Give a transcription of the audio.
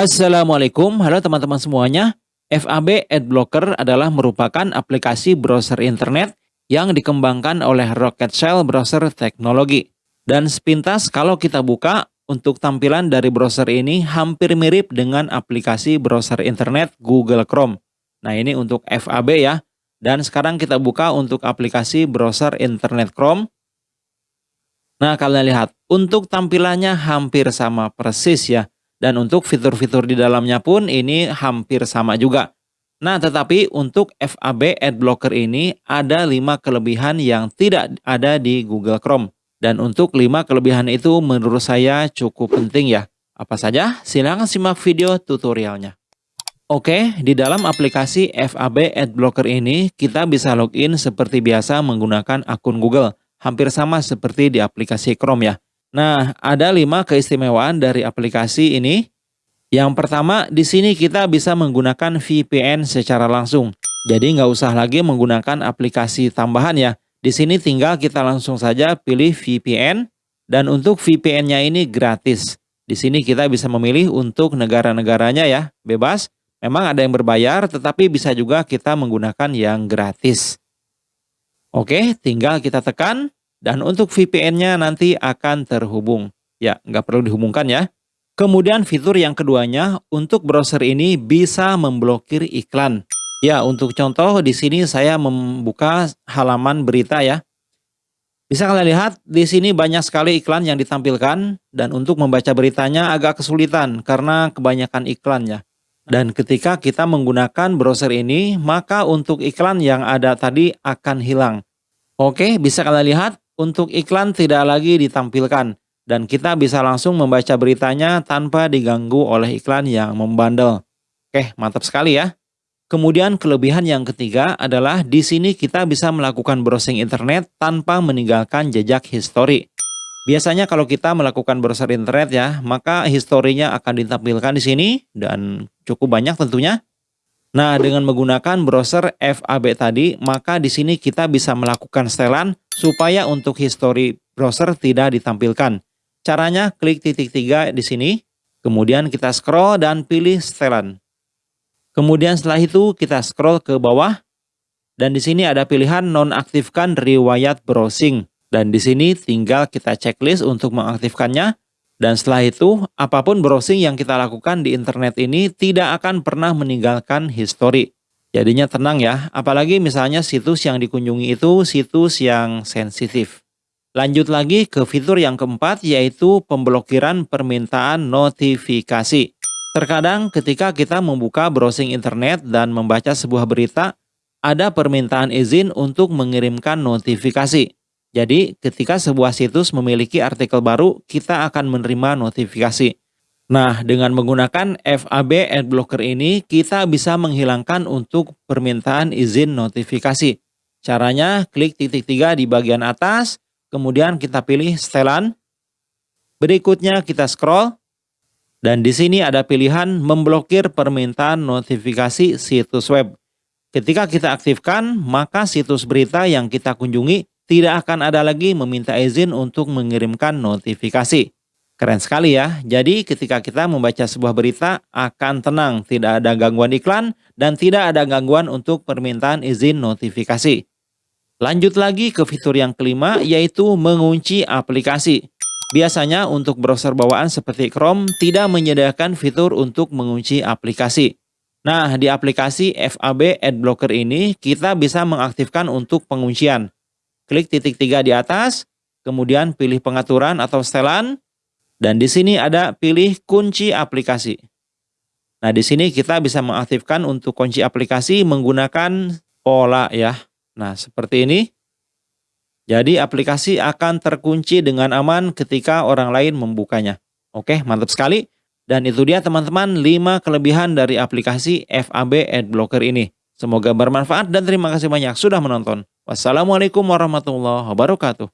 Assalamualaikum, halo teman-teman semuanya. FAB Adblocker adalah merupakan aplikasi browser internet yang dikembangkan oleh Rocket Shell Browser Technology. Dan sepintas kalau kita buka, untuk tampilan dari browser ini hampir mirip dengan aplikasi browser internet Google Chrome. Nah ini untuk FAB ya. Dan sekarang kita buka untuk aplikasi browser internet Chrome. Nah kalian lihat, untuk tampilannya hampir sama persis ya. Dan untuk fitur-fitur di dalamnya pun ini hampir sama juga. Nah, tetapi untuk FAB Adblocker ini ada 5 kelebihan yang tidak ada di Google Chrome. Dan untuk 5 kelebihan itu menurut saya cukup penting ya. Apa saja? Silahkan simak video tutorialnya. Oke, di dalam aplikasi FAB Adblocker ini kita bisa login seperti biasa menggunakan akun Google. Hampir sama seperti di aplikasi Chrome ya. Nah, ada lima keistimewaan dari aplikasi ini. Yang pertama, di sini kita bisa menggunakan VPN secara langsung. Jadi nggak usah lagi menggunakan aplikasi tambahan ya. Di sini tinggal kita langsung saja pilih VPN. Dan untuk VPN-nya ini gratis. Di sini kita bisa memilih untuk negara-negaranya ya, bebas. Memang ada yang berbayar, tetapi bisa juga kita menggunakan yang gratis. Oke, tinggal kita tekan dan untuk VPN-nya nanti akan terhubung. Ya, nggak perlu dihubungkan ya. Kemudian fitur yang keduanya, untuk browser ini bisa memblokir iklan. Ya, untuk contoh di sini saya membuka halaman berita ya. Bisa kalian lihat, di sini banyak sekali iklan yang ditampilkan, dan untuk membaca beritanya agak kesulitan karena kebanyakan iklannya. Dan ketika kita menggunakan browser ini, maka untuk iklan yang ada tadi akan hilang. Oke, bisa kalian lihat, untuk iklan tidak lagi ditampilkan dan kita bisa langsung membaca beritanya tanpa diganggu oleh iklan yang membandel. Oke, mantap sekali ya. Kemudian kelebihan yang ketiga adalah di sini kita bisa melakukan browsing internet tanpa meninggalkan jejak histori. Biasanya kalau kita melakukan browser internet ya, maka historinya akan ditampilkan di sini dan cukup banyak tentunya. Nah, dengan menggunakan browser FAB tadi, maka di sini kita bisa melakukan setelan supaya untuk history browser tidak ditampilkan. Caranya klik titik tiga di sini, kemudian kita scroll dan pilih setelan. Kemudian setelah itu kita scroll ke bawah, dan di sini ada pilihan nonaktifkan riwayat browsing. Dan di sini tinggal kita checklist untuk mengaktifkannya. Dan setelah itu, apa pun browsing yang kita lakukan di internet ini tidak akan pernah meninggalkan history. Jadinya tenang ya, apalagi misalnya situs yang dikunjungi itu situs yang sensitif. Lanjut lagi ke fitur yang keempat yaitu pemblokiran permintaan notifikasi. Terkadang ketika kita membuka browsing internet dan membaca sebuah berita, ada permintaan izin untuk mengirimkan notifikasi. Jadi, ketika sebuah situs memiliki artikel baru, kita akan menerima notifikasi. Nah, dengan menggunakan FAB Adblocker ini, kita bisa menghilangkan untuk permintaan izin notifikasi. Caranya, klik titik tiga di bagian atas, kemudian kita pilih setelan. Berikutnya kita scroll, dan di sini ada pilihan memblokir permintaan notifikasi situs web. Ketika kita aktifkan, maka situs berita yang kita kunjungi tidak akan ada lagi meminta izin untuk mengirimkan notifikasi. Keren sekali ya. Jadi ketika kita membaca sebuah berita akan tenang, tidak ada gangguan iklan dan tidak ada gangguan untuk permintaan izin notifikasi. Lanjut lagi ke fitur yang kelima yaitu mengunci aplikasi. Biasanya untuk browser bawaan seperti Chrome tidak menyediakan fitur untuk mengunci aplikasi. Nah, di aplikasi FAB Adblocker ini kita bisa mengaktifkan untuk penguncian klik titik tiga di atas, kemudian pilih pengaturan atau setelan, dan di sini ada pilih kunci aplikasi. Nah, di sini kita bisa mengaktifkan untuk kunci aplikasi menggunakan pola ya. Nah, seperti ini. Jadi aplikasi akan terkunci dengan aman ketika orang lain membukanya. Oke, mantap sekali. Dan itu dia teman-teman 5 kelebihan dari aplikasi FAB Adblocker ini. Semoga bermanfaat dan terima kasih banyak sudah menonton. Wassalamualaikum warahmatullahi wabarakatuh.